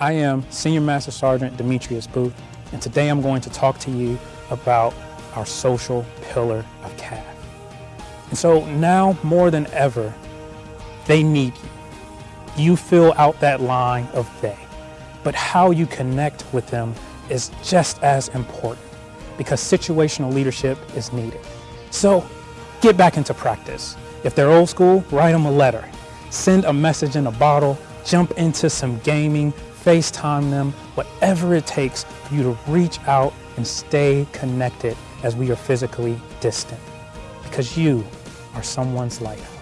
I am Senior Master Sergeant Demetrius Booth, and today I'm going to talk to you about our social pillar of CAF. And so now more than ever, they need you. You fill out that line of they, but how you connect with them is just as important because situational leadership is needed. So get back into practice. If they're old school, write them a letter. Send a message in a bottle, jump into some gaming, FaceTime them, whatever it takes for you to reach out and stay connected as we are physically distant. Because you are someone's light.